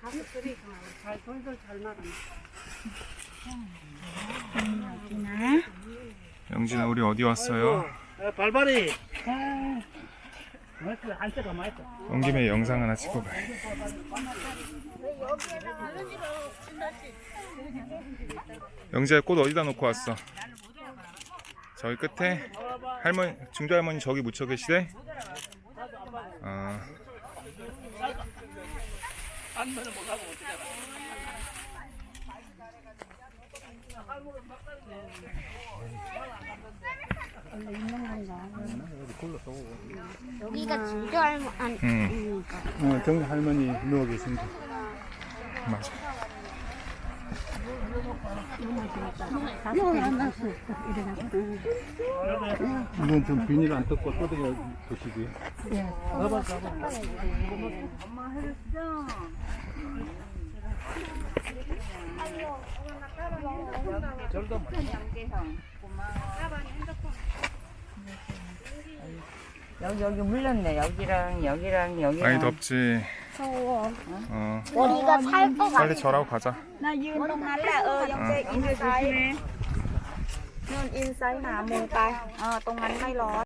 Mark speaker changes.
Speaker 1: 가서 쓰레기 잘 돌돌 잘 말아.
Speaker 2: 여기나.
Speaker 3: 영진아 우리 어디 왔어요?
Speaker 4: 아, 발발이. 안 마이크.
Speaker 3: 온 김에 영상 하나 찍고 가요. 영지야 꽃 어디다 놓고 왔어? 저기 끝에 할머니 중조 할머니 저기 묻혀 계시대? 아
Speaker 2: 여기가 진주 할머 아니
Speaker 3: 응.
Speaker 4: 어, 정 할머니 누워 계신데.
Speaker 3: 맞아.
Speaker 4: 이건 좀 비닐 안 뜯고 뜯어 드시고요.
Speaker 5: 여기 여기 물렸네. 여기랑 여기랑 여기랑.
Speaker 3: 많이 덥지.
Speaker 2: 더워.
Speaker 3: 어
Speaker 2: 우리가 살것 같아.
Speaker 3: 빨리 절하고 가자.
Speaker 5: น่ายืนตรงนั้นแหละเออยังจะอินไซด์นู่นอินไซด์หามุมไปเออตรงนั้นไม่ร้อน